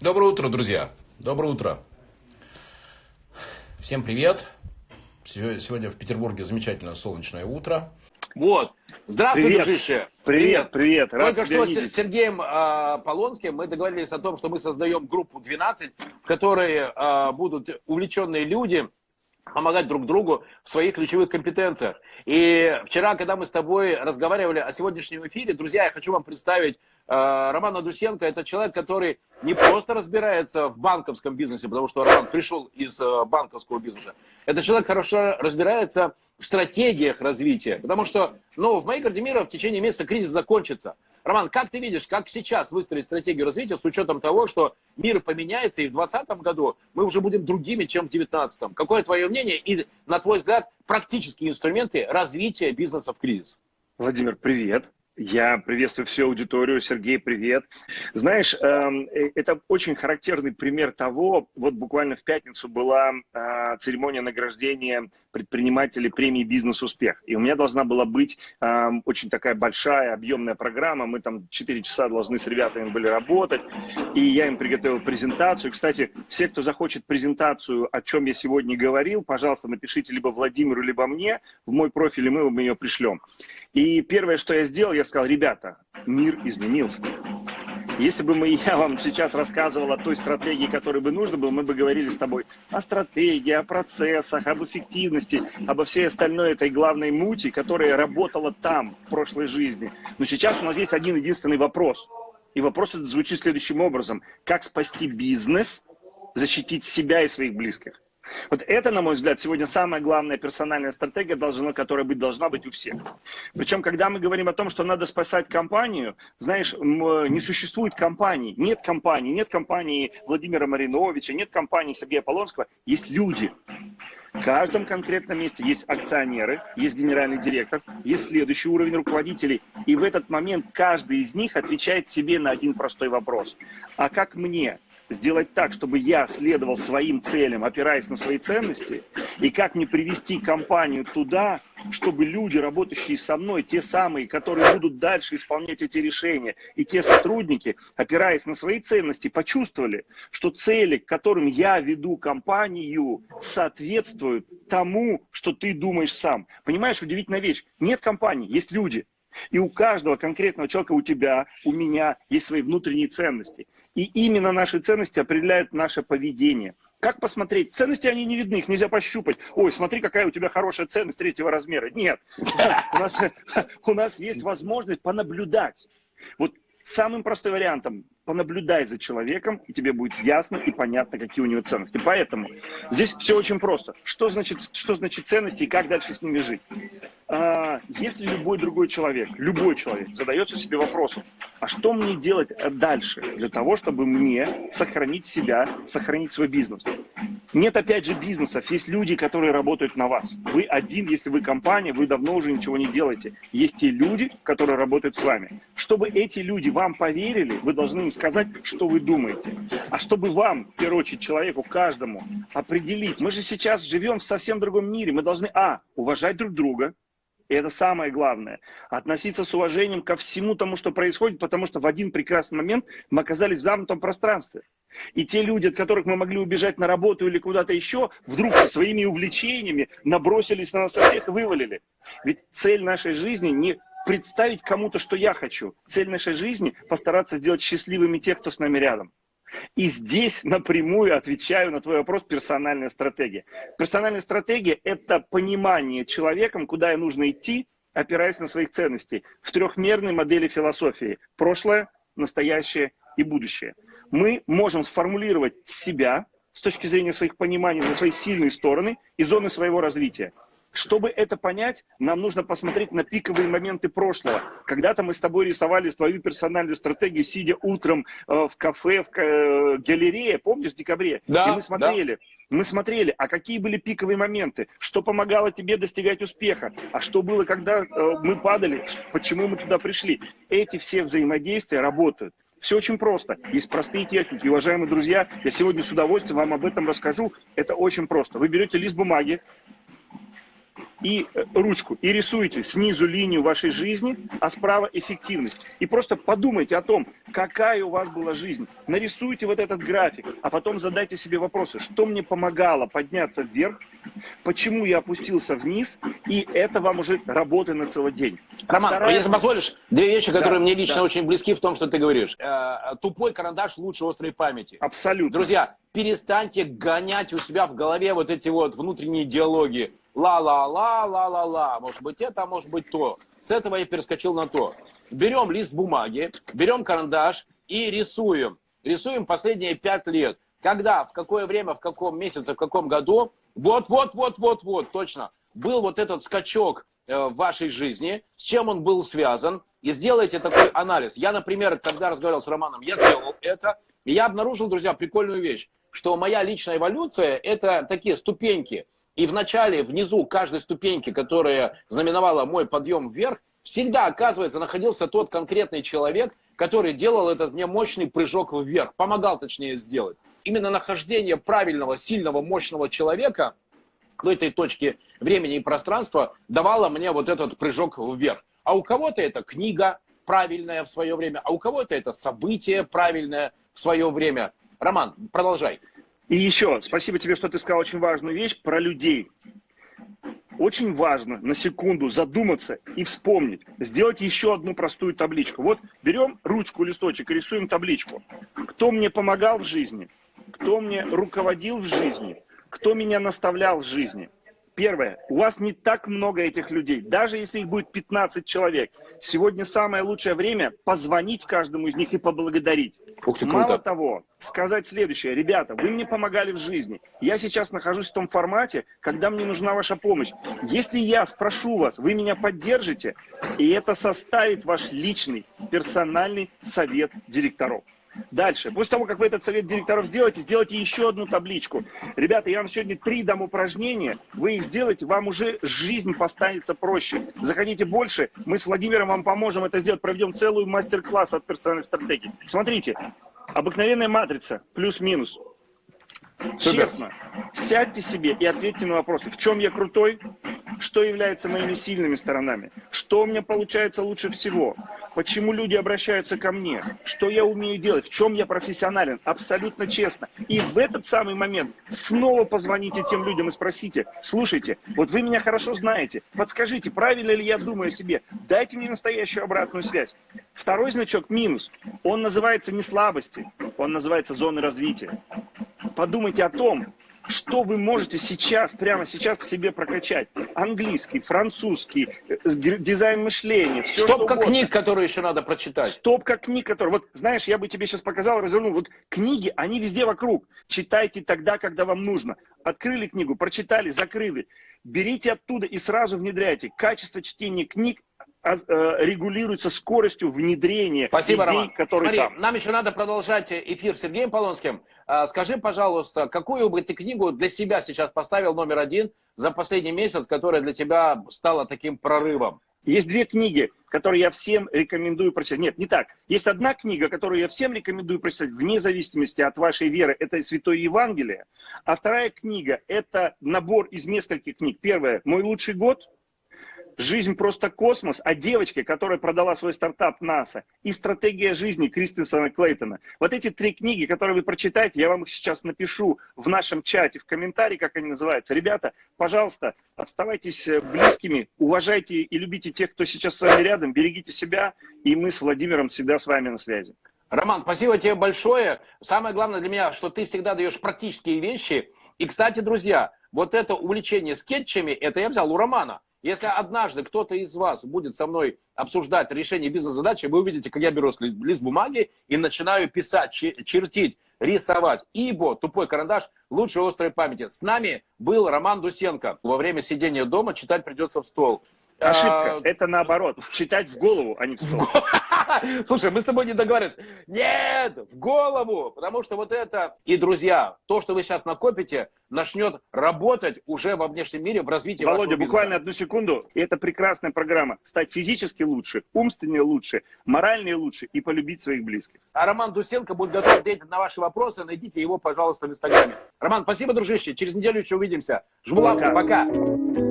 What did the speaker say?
Доброе утро, друзья. Доброе утро. Всем привет. Сегодня в Петербурге замечательное солнечное утро. Вот. Здравствуй, привет. дружище. Привет, привет. Рад Только что видеть. с Сергеем э, Полонским мы договорились о том, что мы создаем группу 12, в которой э, будут увлеченные люди, помогать друг другу в своих ключевых компетенциях. И вчера, когда мы с тобой разговаривали о сегодняшнем эфире, друзья, я хочу вам представить э, Романа Дусенко. Это человек, который не просто разбирается в банковском бизнесе, потому что Роман пришел из э, банковского бизнеса. Это человек хорошо разбирается в стратегиях развития. Потому что, ну, в моей карте мира в течение месяца кризис закончится. Роман, как ты видишь, как сейчас выстроить стратегию развития с учетом того, что мир поменяется, и в 2020 году мы уже будем другими, чем в 2019? Какое твое мнение и, на твой взгляд, практические инструменты развития бизнеса в кризис? Владимир, привет. Я приветствую всю аудиторию. Сергей, привет. Знаешь, эм, э, это очень характерный пример того, вот буквально в пятницу была э, церемония награждения предпринимателей премии «Бизнес-успех». И у меня должна была быть эм, очень такая большая, объемная программа. Мы там 4 часа должны с ребятами были работать. И я им приготовил презентацию. Кстати, все, кто захочет презентацию, о чем я сегодня говорил, пожалуйста, напишите либо Владимиру, либо мне в мой профиль, и мы вам ее пришлем. И первое, что я сделал, я сказал, ребята, мир изменился. Если бы мы, я вам сейчас рассказывал о той стратегии, которой бы нужно было, мы бы говорили с тобой о стратегии, о процессах, об эффективности, обо всей остальной этой главной мути, которая работала там, в прошлой жизни. Но сейчас у нас есть один единственный вопрос. И вопрос этот звучит следующим образом. Как спасти бизнес, защитить себя и своих близких? Вот это, на мой взгляд, сегодня самая главная персональная стратегия, должна, которая быть, должна быть у всех. Причем, когда мы говорим о том, что надо спасать компанию, знаешь, не существует компании. Нет компании, нет компании Владимира Мариновича, нет компании Сергея Полонского, есть люди. В каждом конкретном месте есть акционеры, есть генеральный директор, есть следующий уровень руководителей. И в этот момент каждый из них отвечает себе на один простой вопрос. А как мне сделать так, чтобы я следовал своим целям, опираясь на свои ценности, и как мне привести компанию туда, чтобы люди, работающие со мной, те самые, которые будут дальше исполнять эти решения, и те сотрудники, опираясь на свои ценности, почувствовали, что цели, к которым я веду компанию, соответствуют тому, что ты думаешь сам. Понимаешь, удивительная вещь. Нет компании, есть люди. И у каждого конкретного человека, у тебя, у меня есть свои внутренние ценности. И именно наши ценности определяют наше поведение. Как посмотреть? Ценности, они не видны, их нельзя пощупать. Ой, смотри, какая у тебя хорошая ценность третьего размера. Нет, у нас, у нас есть возможность понаблюдать. Вот самым простым вариантом понаблюдай за человеком, и тебе будет ясно и понятно, какие у него ценности. Поэтому здесь все очень просто. Что значит, что значит ценности и как дальше с ними жить? А, если любой другой человек, любой человек задается себе вопросом, а что мне делать дальше для того, чтобы мне сохранить себя, сохранить свой бизнес? Нет, опять же, бизнесов. Есть люди, которые работают на вас. Вы один, если вы компания, вы давно уже ничего не делаете. Есть те люди, которые работают с вами. Чтобы эти люди вам поверили, вы должны им сказать, что вы думаете. А чтобы вам, в первую очередь, человеку, каждому определить, мы же сейчас живем в совсем другом мире, мы должны, а, уважать друг друга, и это самое главное. Относиться с уважением ко всему тому, что происходит, потому что в один прекрасный момент мы оказались в замкнутом пространстве. И те люди, от которых мы могли убежать на работу или куда-то еще, вдруг своими увлечениями набросились на нас всех и вывалили. Ведь цель нашей жизни не представить кому-то, что я хочу. Цель нашей жизни – постараться сделать счастливыми тех, кто с нами рядом. И здесь напрямую отвечаю на твой вопрос персональная стратегия. Персональная стратегия – это понимание человеком, куда ей нужно идти, опираясь на своих ценностей, в трехмерной модели философии – прошлое, настоящее и будущее. Мы можем сформулировать себя с точки зрения своих пониманий на свои сильные стороны и зоны своего развития. Чтобы это понять, нам нужно посмотреть на пиковые моменты прошлого. Когда-то мы с тобой рисовали свою персональную стратегию, сидя утром э, в кафе, в э, галерее, помнишь, в декабре? Да, И мы смотрели, да. мы смотрели, а какие были пиковые моменты, что помогало тебе достигать успеха, а что было, когда э, мы падали, почему мы туда пришли. Эти все взаимодействия работают. Все очень просто. Есть простые техники. Уважаемые друзья, я сегодня с удовольствием вам об этом расскажу. Это очень просто. Вы берете лист бумаги, и э, ручку, и рисуйте снизу линию вашей жизни, а справа эффективность. И просто подумайте о том, какая у вас была жизнь. Нарисуйте вот этот график, а потом задайте себе вопросы, что мне помогало подняться вверх, почему я опустился вниз, и это вам уже работа на целый день. Роман, Вторая... если позволишь, две вещи, которые да, мне лично да. очень близки в том, что ты говоришь. Э, тупой карандаш лучше острой памяти. Абсолютно. Друзья, перестаньте гонять у себя в голове вот эти вот внутренние диалоги. Ла-ла-ла, ла-ла-ла. Может быть это, а может быть то. С этого я перескочил на то. Берем лист бумаги, берем карандаш и рисуем. Рисуем последние пять лет. Когда, в какое время, в каком месяце, в каком году, вот-вот-вот-вот-вот, точно, был вот этот скачок э, в вашей жизни, с чем он был связан, и сделайте такой анализ. Я, например, когда разговаривал с Романом, я сделал это, и я обнаружил, друзья, прикольную вещь, что моя личная эволюция – это такие ступеньки. И в начале, внизу каждой ступеньки, которая знаменовала мой подъем вверх, всегда, оказывается, находился тот конкретный человек, который делал этот мне мощный прыжок вверх, помогал точнее сделать. Именно нахождение правильного, сильного, мощного человека в этой точке времени и пространства давало мне вот этот прыжок вверх. А у кого-то это книга правильная в свое время, а у кого-то это событие правильное в свое время. Роман, продолжай. И еще, спасибо тебе, что ты сказал очень важную вещь про людей. Очень важно на секунду задуматься и вспомнить. Сделать еще одну простую табличку. Вот берем ручку, листочек рисуем табличку. Кто мне помогал в жизни? Кто мне руководил в жизни? Кто меня наставлял в жизни? Первое, у вас не так много этих людей, даже если их будет 15 человек. Сегодня самое лучшее время позвонить каждому из них и поблагодарить. Ух ты, Мало того, сказать следующее. Ребята, вы мне помогали в жизни. Я сейчас нахожусь в том формате, когда мне нужна ваша помощь. Если я спрошу вас, вы меня поддержите, и это составит ваш личный персональный совет директоров. Дальше. После того, как вы этот совет директоров сделаете, сделайте еще одну табличку. Ребята, я вам сегодня три дам упражнения. Вы их сделаете, вам уже жизнь поставится проще. Заходите больше, мы с Владимиром вам поможем это сделать. Проведем целую мастер-класс от персональной стратегии. Смотрите, обыкновенная матрица, плюс-минус. Честно, сядьте себе и ответьте на вопросы. В чем я крутой? Что является моими сильными сторонами? Что у меня получается лучше всего? Почему люди обращаются ко мне? Что я умею делать? В чем я профессионален? Абсолютно честно. И в этот самый момент снова позвоните тем людям и спросите, слушайте, вот вы меня хорошо знаете, подскажите, правильно ли я думаю о себе? Дайте мне настоящую обратную связь. Второй значок минус. Он называется не слабости, он называется зоны развития. Подумайте о том, что вы можете сейчас, прямо сейчас к себе прокачать? Английский, французский, э, дизайн мышления, все Стопка что книг, которые еще надо прочитать. Стопка книг, которые... Вот, знаешь, я бы тебе сейчас показал, развернул. Вот книги, они везде вокруг. Читайте тогда, когда вам нужно. Открыли книгу, прочитали, закрыли. Берите оттуда и сразу внедряйте. Качество чтения книг регулируется скоростью внедрения Спасибо, идей, Роман. которые Смотри, там. Нам еще надо продолжать эфир с Сергеем Полонским. А, скажи, пожалуйста, какую бы ты книгу для себя сейчас поставил номер один за последний месяц, которая для тебя стала таким прорывом? Есть две книги, которые я всем рекомендую прочитать. Нет, не так. Есть одна книга, которую я всем рекомендую прочитать, вне зависимости от вашей веры. Это Святое Евангелие. А вторая книга – это набор из нескольких книг. Первая – «Мой лучший год», «Жизнь просто космос» о девочке, которая продала свой стартап НАСА, и «Стратегия жизни» Кристенсона Клейтона. Вот эти три книги, которые вы прочитаете, я вам их сейчас напишу в нашем чате, в комментарии, как они называются. Ребята, пожалуйста, оставайтесь э, близкими, уважайте и любите тех, кто сейчас с вами рядом, берегите себя, и мы с Владимиром всегда с вами на связи. Роман, спасибо тебе большое. Самое главное для меня, что ты всегда даешь практические вещи. И, кстати, друзья, вот это увлечение скетчами, это я взял у Романа. Если однажды кто-то из вас будет со мной обсуждать решение бизнес-задачи, вы увидите, как я беру лист бумаги и начинаю писать, чертить, рисовать. Ибо тупой карандаш лучше острой памяти. С нами был Роман Дусенко. Во время сидения дома читать придется в стол. Ошибка. А... Это наоборот. Читать в голову, а не в стол. Слушай, мы с тобой не договорились. Нет, в голову. Потому что вот это... И, друзья, то, что вы сейчас накопите, начнет работать уже во внешнем мире в развитии Володя, вашего буквально одну секунду. И это прекрасная программа. Стать физически лучше, умственнее лучше, моральнее лучше и полюбить своих близких. А Роман Дусенко будет готов ответить на ваши вопросы. Найдите его, пожалуйста, в Инстаграме. Роман, спасибо, дружище. Через неделю еще увидимся. Жму лапку. Пока.